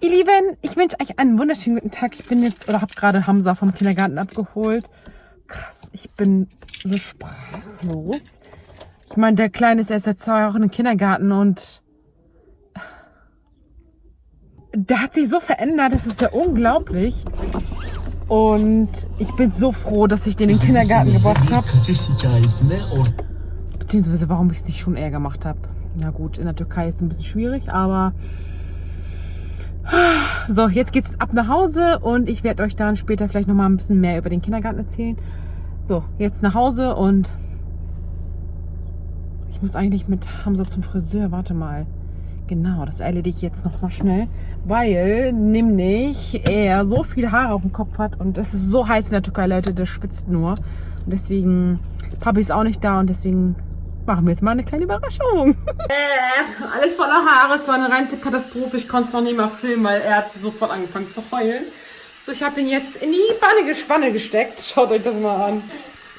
Ihr Lieben, ich wünsche euch einen wunderschönen guten Tag. Ich bin jetzt, oder habe gerade Hamza vom Kindergarten abgeholt. Krass, ich bin so sprachlos. Ich meine, der Kleine ist erst seit zwei Wochen im Kindergarten und der hat sich so verändert, das ist ja unglaublich. Und ich bin so froh, dass ich den in den Kindergarten gebracht habe. Beziehungsweise warum ich es nicht schon eher gemacht habe. Na gut, in der Türkei ist es ein bisschen schwierig, aber... So, jetzt geht's ab nach Hause und ich werde euch dann später vielleicht noch mal ein bisschen mehr über den Kindergarten erzählen. So, jetzt nach Hause und ich muss eigentlich mit Hamza zum Friseur. Warte mal. Genau, das erledige ich jetzt noch mal schnell, weil nämlich er so viele Haare auf dem Kopf hat und es ist so heiß in der Türkei, Leute, der schwitzt nur. Und deswegen, Papi ist auch nicht da und deswegen machen wir jetzt mal eine kleine Überraschung. Äh, alles voller Haare, es war eine reinste Katastrophe. Ich konnte es noch nicht mal filmen, weil er hat sofort angefangen zu heulen. So, ich habe ihn jetzt in die Spanne gesteckt. Schaut euch das mal an.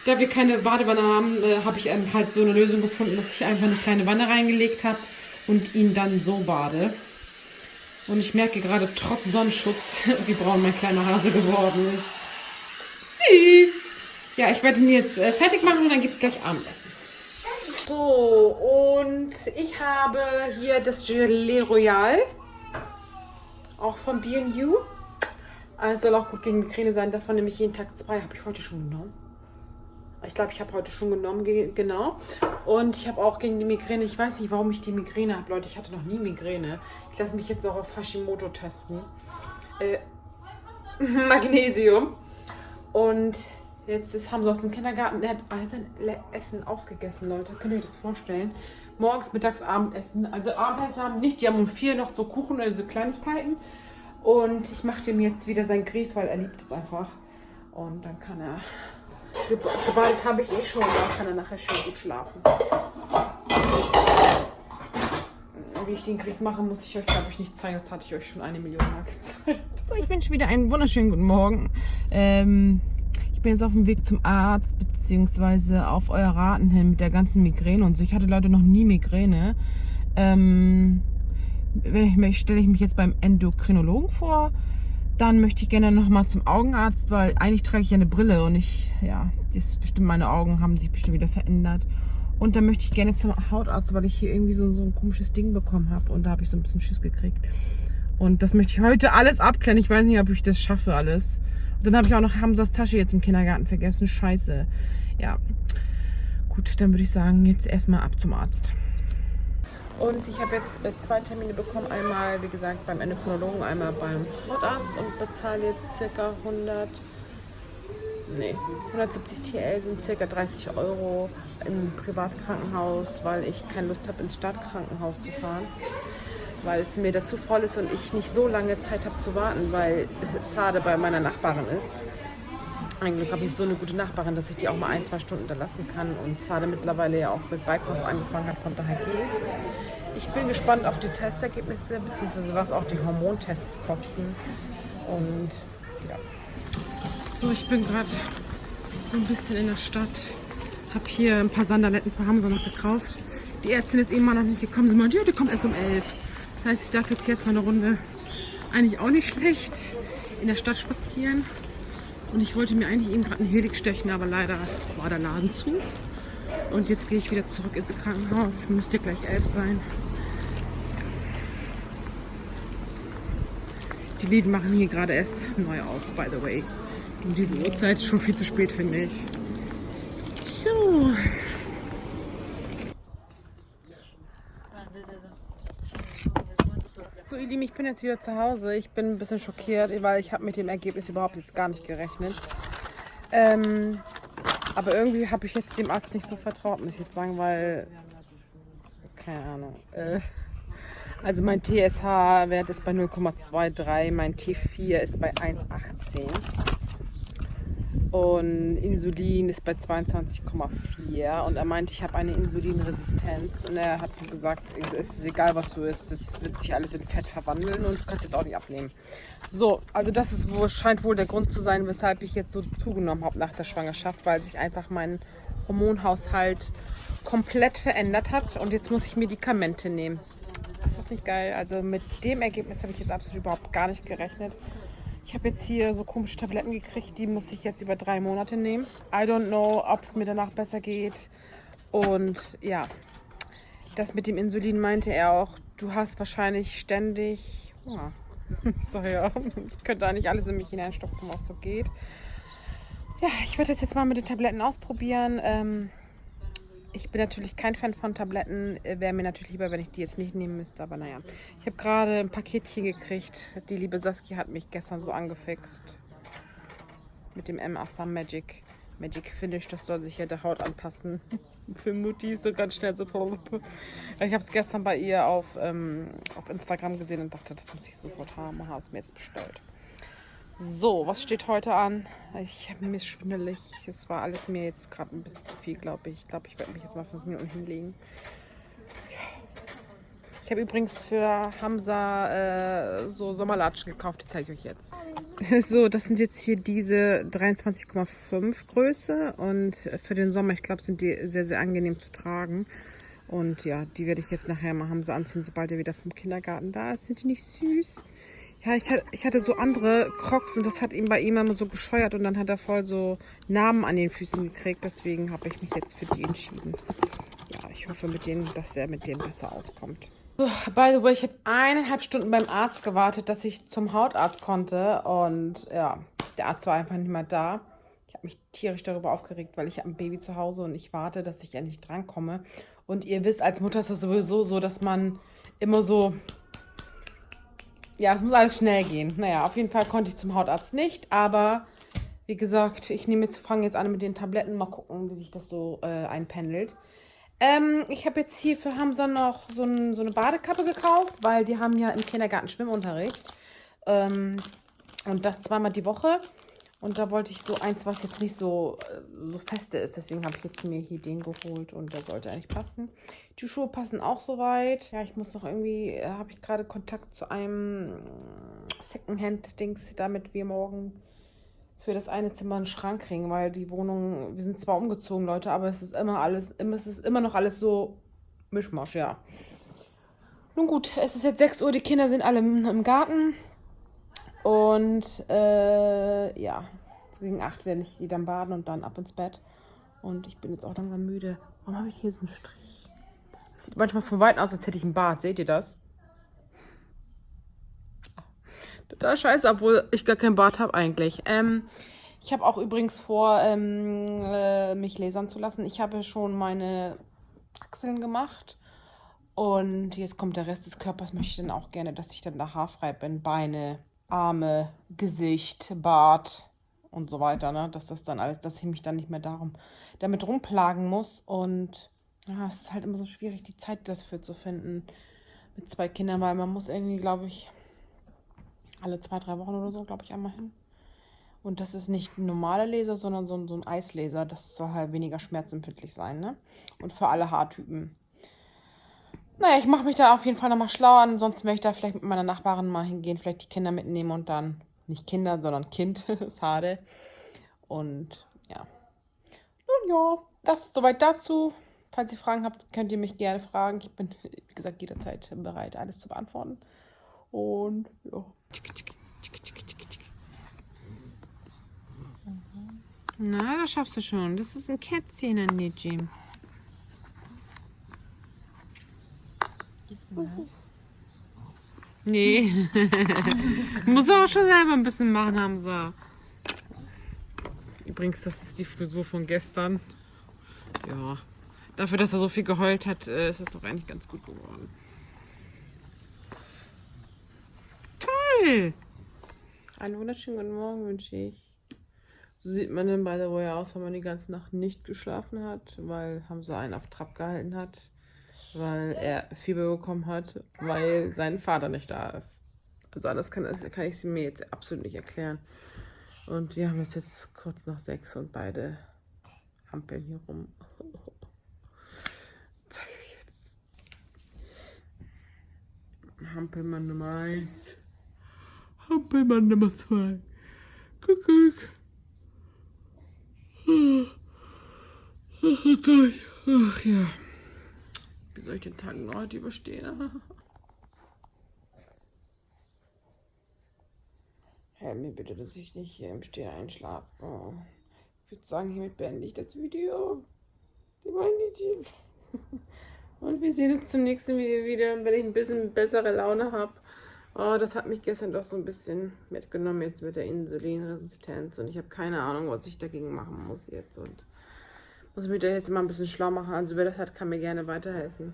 Da wir keine Badewanne haben, äh, habe ich halt so eine Lösung gefunden, dass ich einfach eine kleine Wanne reingelegt habe und ihn dann so bade. Und ich merke gerade trotz Sonnenschutz, wie braun mein kleiner Hase geworden ist. Ja, ich werde ihn jetzt äh, fertig machen und dann gibt es gleich Abendessen. So, und ich habe hier das Gelee Royal. Auch von B&U. Also soll auch gut gegen Migräne sein. Davon nehme ich jeden Tag zwei. Habe ich heute schon genommen. Ich glaube, ich habe heute schon genommen, genau. Und ich habe auch gegen die Migräne, ich weiß nicht, warum ich die Migräne habe, Leute. Ich hatte noch nie Migräne. Ich lasse mich jetzt auch auf Hashimoto testen. Äh, Magnesium. Und jetzt ist, haben sie aus dem Kindergarten, er hat all sein Essen aufgegessen, Leute. Könnt ihr euch das vorstellen? Morgens, mittags, Abendessen. Also Abendessen haben nicht, die haben um vier noch so Kuchen oder so Kleinigkeiten. Und ich mache dem jetzt wieder sein Grieß, weil er liebt es einfach. Und dann kann er Geballt habe ich eh schon, da kann er nachher schön gut schlafen. Wie ich den Keks mache, muss ich euch, glaube ich, nicht zeigen. Das hatte ich euch schon eine Million Mal gezeigt. So, ich wünsche wieder einen wunderschönen guten Morgen. Ähm, ich bin jetzt auf dem Weg zum Arzt, beziehungsweise auf euer Raten hin mit der ganzen Migräne und so. Ich hatte Leute noch nie Migräne. Ähm, stelle ich mich jetzt beim Endokrinologen vor. Dann möchte ich gerne noch mal zum Augenarzt, weil eigentlich trage ich ja eine Brille und ich, ja, das bestimmt meine Augen haben sich bestimmt wieder verändert. Und dann möchte ich gerne zum Hautarzt, weil ich hier irgendwie so, so ein komisches Ding bekommen habe und da habe ich so ein bisschen Schiss gekriegt. Und das möchte ich heute alles abklären. Ich weiß nicht, ob ich das schaffe alles. Dann habe ich auch noch Hamsas Tasche jetzt im Kindergarten vergessen. Scheiße. Ja. Gut, dann würde ich sagen, jetzt erstmal ab zum Arzt. Und ich habe jetzt äh, zwei Termine bekommen. Einmal, wie gesagt, beim Endokrinologen, einmal beim Hautarzt und bezahle jetzt circa 100, nee, 170 TL sind circa 30 Euro im Privatkrankenhaus, weil ich keine Lust habe, ins Stadtkrankenhaus zu fahren. Weil es mir dazu voll ist und ich nicht so lange Zeit habe zu warten, weil Sade bei meiner Nachbarin ist. Eigentlich habe ich so eine gute Nachbarin, dass ich die auch mal ein, zwei Stunden da lassen kann und Zade mittlerweile ja auch mit Beikost angefangen hat, von daher geht's. Ich bin gespannt auf die Testergebnisse, beziehungsweise was auch die Hormontests kosten. Und ja. So, ich bin gerade so ein bisschen in der Stadt. Habe hier ein paar Sandaletten für Hamza noch gekauft. Die Ärztin ist immer noch nicht gekommen. Sie meint, ja, die kommt erst um 11. Das heißt, ich darf jetzt jetzt mal eine Runde, eigentlich auch nicht schlecht, in der Stadt spazieren. Und ich wollte mir eigentlich eben gerade einen Helix stechen, aber leider war der Laden zu. Und jetzt gehe ich wieder zurück ins Krankenhaus. Müsste gleich elf sein. Die Läden machen hier gerade erst neu auf, by the way. Um diese Uhrzeit schon viel zu spät, finde ich. So. Ihr Lieben, ich bin jetzt wieder zu Hause. Ich bin ein bisschen schockiert, weil ich habe mit dem Ergebnis überhaupt jetzt gar nicht gerechnet. Ähm, aber irgendwie habe ich jetzt dem Arzt nicht so vertraut, muss ich jetzt sagen, weil, keine Ahnung. Äh, also mein TSH-Wert ist bei 0,23, mein T4 ist bei 1,18 und Insulin ist bei 22,4 und er meint, ich habe eine Insulinresistenz und er hat gesagt, es ist egal, was du isst, das wird sich alles in Fett verwandeln und du kannst jetzt auch nicht abnehmen. So, also das ist wohl, scheint wohl der Grund zu sein, weshalb ich jetzt so zugenommen habe nach der Schwangerschaft, weil sich einfach mein Hormonhaushalt komplett verändert hat und jetzt muss ich Medikamente nehmen. Ist das nicht geil? Also mit dem Ergebnis habe ich jetzt absolut überhaupt gar nicht gerechnet. Ich habe jetzt hier so komische Tabletten gekriegt, die muss ich jetzt über drei Monate nehmen. I don't know, ob es mir danach besser geht. Und ja, das mit dem Insulin meinte er auch, du hast wahrscheinlich ständig Hunger. Ich sage ja, ich könnte da nicht alles in mich hineinstopfen, was so geht. Ja, ich werde das jetzt mal mit den Tabletten ausprobieren. Ähm, ich bin natürlich kein Fan von Tabletten. Äh, wäre mir natürlich lieber, wenn ich die jetzt nicht nehmen müsste. Aber naja, ich habe gerade ein Paketchen gekriegt. Die liebe Saskia hat mich gestern so angefixt. Mit dem M. Assam Magic. Magic Finish, das soll sich ja der Haut anpassen. Für Mutti so ganz schnell so. Ich habe es gestern bei ihr auf, ähm, auf Instagram gesehen und dachte, das muss ich sofort haben. Habe es mir jetzt bestellt. So, was steht heute an? Ich habe mir schwindelig. Es war alles mir jetzt gerade ein bisschen zu viel, glaube ich. Ich glaube, ich werde mich jetzt mal fünf Minuten hinlegen. Ich habe übrigens für Hamza äh, so Sommerlatschen gekauft. Die zeige ich euch jetzt. So, das sind jetzt hier diese 23,5 Größe. Und für den Sommer, ich glaube, sind die sehr, sehr angenehm zu tragen. Und ja, die werde ich jetzt nachher mal Hamza anziehen, sobald er wieder vom Kindergarten da ist. Sind die nicht süß? Ja, ich hatte, ich hatte so andere Crocs und das hat ihm bei ihm immer so gescheuert und dann hat er voll so Namen an den Füßen gekriegt. Deswegen habe ich mich jetzt für die entschieden. Ja, ich hoffe mit denen, dass er mit denen besser auskommt. So, by the way, ich habe eineinhalb Stunden beim Arzt gewartet, dass ich zum Hautarzt konnte. Und ja, der Arzt war einfach nicht mehr da. Ich habe mich tierisch darüber aufgeregt, weil ich habe ein Baby zu Hause und ich warte, dass ich endlich drankomme. Und ihr wisst, als Mutter ist es sowieso so, dass man immer so ja, es muss alles schnell gehen. Naja, auf jeden Fall konnte ich zum Hautarzt nicht, aber wie gesagt, ich nehme jetzt, fange jetzt an mit den Tabletten, mal gucken, wie sich das so äh, einpendelt. Ähm, ich habe jetzt hier für Hamza noch so, ein, so, eine Badekappe gekauft, weil die haben ja im Kindergarten Schwimmunterricht. Ähm, und das zweimal die Woche. Und da wollte ich so eins, was jetzt nicht so, äh, so feste ist. Deswegen habe ich jetzt mir hier den geholt und der sollte eigentlich passen. Die Schuhe passen auch soweit. Ja, ich muss noch irgendwie, äh, habe ich gerade Kontakt zu einem Secondhand-Dings, damit wir morgen für das eine Zimmer einen Schrank kriegen, weil die Wohnung, wir sind zwar umgezogen, Leute, aber es ist immer alles, es ist immer noch alles so Mischmasch, ja. Nun gut, es ist jetzt 6 Uhr, die Kinder sind alle im Garten. Und äh, ja, so gegen 8 werde ich die dann baden und dann ab ins Bett. Und ich bin jetzt auch langsam müde. Warum habe ich hier so einen Strich? Das sieht manchmal von Weitem aus, als hätte ich einen Bart. Seht ihr das? Total scheiße, obwohl ich gar keinen Bart habe eigentlich. Ähm, ich habe auch übrigens vor, ähm, äh, mich lasern zu lassen. Ich habe schon meine Achseln gemacht. Und jetzt kommt der Rest des Körpers. Möchte ich dann auch gerne, dass ich dann da haarfrei bin. Beine, Arme, Gesicht, Bart und so weiter, ne? Dass das dann alles, dass ich mich dann nicht mehr darum damit rumplagen muss. Und ja, es ist halt immer so schwierig, die Zeit dafür zu finden mit zwei Kindern, weil man muss irgendwie, glaube ich, alle zwei, drei Wochen oder so, glaube ich, einmal hin. Und das ist nicht ein normaler Laser, sondern so ein, so ein Eislaser. Das soll halt weniger schmerzempfindlich sein, ne? Und für alle Haartypen. Naja, ich mache mich da auf jeden Fall nochmal schlau. Ansonsten werde ich da vielleicht mit meiner Nachbarin mal hingehen, vielleicht die Kinder mitnehmen und dann, nicht Kinder, sondern Kind, Sade. Und ja. Nun ja, das ist soweit dazu. Falls ihr Fragen habt, könnt ihr mich gerne fragen. Ich bin, wie gesagt, jederzeit bereit, alles zu beantworten. Und ja. Na, das schaffst du schon. Das ist ein Kätzchen an dir, Jim. Nee. Muss auch schon selber ein bisschen machen, Hamza. Übrigens, das ist die Frisur von gestern. Ja. Dafür, dass er so viel geheult hat, äh, ist es doch eigentlich ganz gut geworden. Toll! Einen wunderschönen guten Morgen wünsche ich. So sieht man dann bei der way aus, wenn man die ganze Nacht nicht geschlafen hat, weil Hamza einen auf Trab gehalten hat weil er Fieber bekommen hat, weil sein Vater nicht da ist. Also alles kann, kann ich mir jetzt absolut nicht erklären. Und wir haben es jetzt kurz nach sechs und beide hampeln hier rum. Zeige ich jetzt. Hampelmann Nummer eins. Hampelmann Nummer zwei. Guck, guck. Ach, ach ja. Wie soll ich den Tag noch heute überstehen? Helf mir bitte, dass ich nicht hier im Stehen einschlafe. Oh. Ich würde sagen, hiermit beende ich das Video. Die Definitiv. Und wir sehen uns zum nächsten Video wieder, wenn ich ein bisschen bessere Laune habe. Oh, das hat mich gestern doch so ein bisschen mitgenommen jetzt mit der Insulinresistenz und ich habe keine Ahnung, was ich dagegen machen muss jetzt und muss mich da jetzt mal ein bisschen schlau machen. Also wer das hat, kann mir gerne weiterhelfen.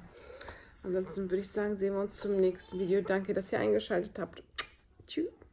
Ansonsten würde ich sagen, sehen wir uns zum nächsten Video. Danke, dass ihr eingeschaltet habt. Tschüss.